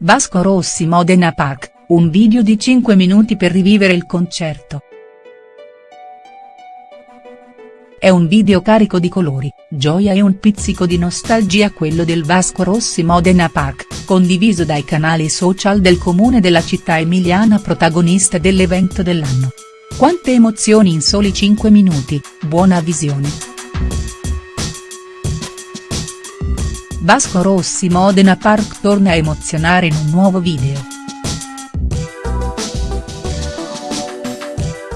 Vasco Rossi Modena Park, un video di 5 minuti per rivivere il concerto. È un video carico di colori, gioia e un pizzico di nostalgia quello del Vasco Rossi Modena Park, condiviso dai canali social del comune della città emiliana protagonista dell'evento dell'anno. Quante emozioni in soli 5 minuti, buona visione. Vasco Rossi Modena Park torna a emozionare in un nuovo video.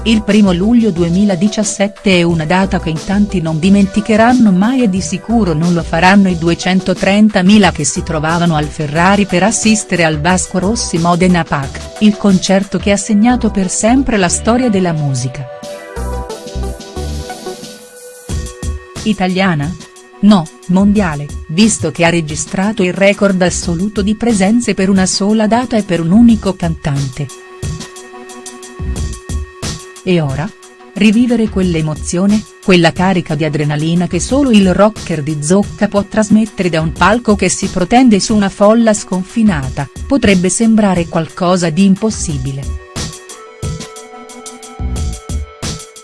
Il primo luglio 2017 è una data che in tanti non dimenticheranno mai e di sicuro non lo faranno i 230.000 che si trovavano al Ferrari per assistere al Vasco Rossi Modena Park, il concerto che ha segnato per sempre la storia della musica. Italiana? No, mondiale, visto che ha registrato il record assoluto di presenze per una sola data e per un unico cantante. E ora? Rivivere quell'emozione, quella carica di adrenalina che solo il rocker di zocca può trasmettere da un palco che si protende su una folla sconfinata, potrebbe sembrare qualcosa di impossibile.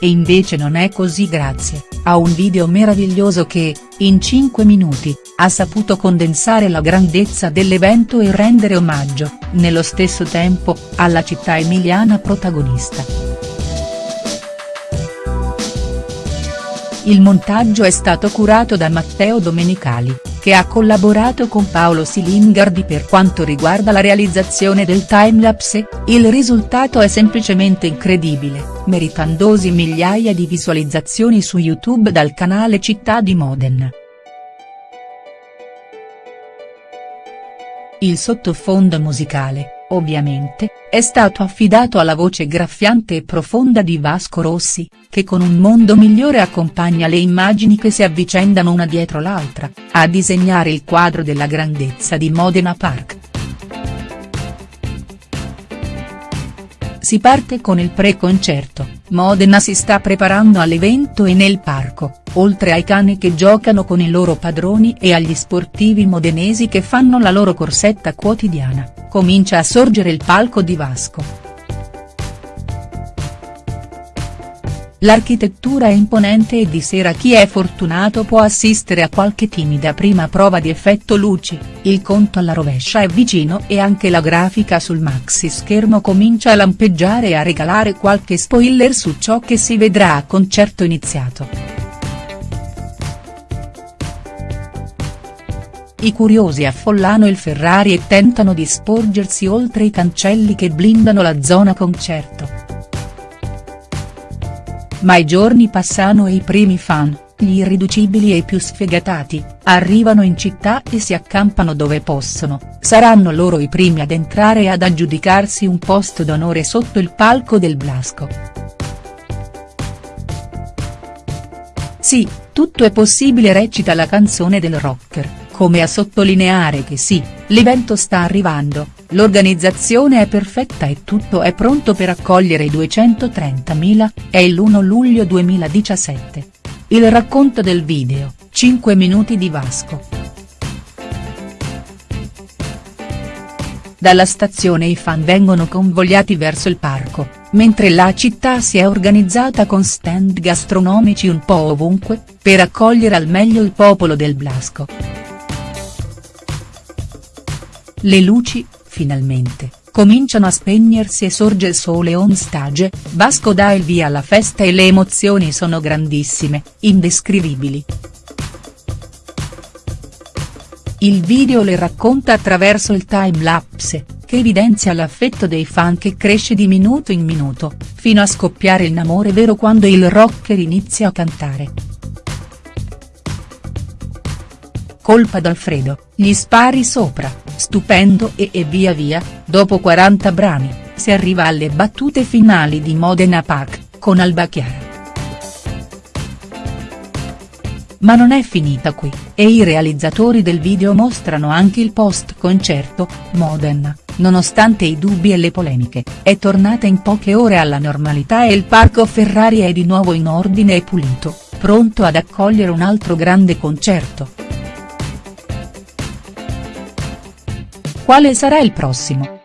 E invece non è così grazie, a un video meraviglioso che, in 5 minuti, ha saputo condensare la grandezza dell'evento e rendere omaggio, nello stesso tempo, alla città emiliana protagonista. Il montaggio è stato curato da Matteo Domenicali che ha collaborato con Paolo Silingardi per quanto riguarda la realizzazione del timelapse, il risultato è semplicemente incredibile, meritandosi migliaia di visualizzazioni su YouTube dal canale Città di Modena. Il sottofondo musicale, ovviamente, è stato affidato alla voce graffiante e profonda di Vasco Rossi, che con un mondo migliore accompagna le immagini che si avvicendano una dietro l'altra, a disegnare il quadro della grandezza di Modena Park. Si parte con il pre-concerto, Modena si sta preparando all'evento e nel parco, oltre ai cani che giocano con i loro padroni e agli sportivi modenesi che fanno la loro corsetta quotidiana, comincia a sorgere il palco di Vasco. L'architettura è imponente e di sera chi è fortunato può assistere a qualche timida prima prova di effetto luci, il conto alla rovescia è vicino e anche la grafica sul maxi schermo comincia a lampeggiare e a regalare qualche spoiler su ciò che si vedrà a concerto iniziato. I curiosi affollano il Ferrari e tentano di sporgersi oltre i cancelli che blindano la zona concerto. Ma i giorni passano e i primi fan, gli irriducibili e i più sfegatati, arrivano in città e si accampano dove possono, saranno loro i primi ad entrare e ad aggiudicarsi un posto d'onore sotto il palco del Blasco. Sì, tutto è possibile recita la canzone del rocker, come a sottolineare che sì, l'evento sta arrivando, L'organizzazione è perfetta e tutto è pronto per accogliere i 230.000, è l'1 luglio 2017. Il racconto del video, 5 minuti di Vasco. Dalla stazione i fan vengono convogliati verso il parco, mentre la città si è organizzata con stand gastronomici un po' ovunque, per accogliere al meglio il popolo del Blasco. Le luci, finalmente, cominciano a spegnersi e sorge il sole on stage, Vasco dà il via alla festa e le emozioni sono grandissime, indescrivibili. Il video le racconta attraverso il time-lapse, che evidenzia l'affetto dei fan che cresce di minuto in minuto, fino a scoppiare in amore vero quando il rocker inizia a cantare. Colpa d'Alfredo, gli spari sopra stupendo e e via via, dopo 40 brani, si arriva alle battute finali di Modena Park, con Alba Chiara. Ma non è finita qui, e i realizzatori del video mostrano anche il post-concerto, Modena, nonostante i dubbi e le polemiche, è tornata in poche ore alla normalità e il parco Ferrari è di nuovo in ordine e pulito, pronto ad accogliere un altro grande concerto. Quale sarà il prossimo?.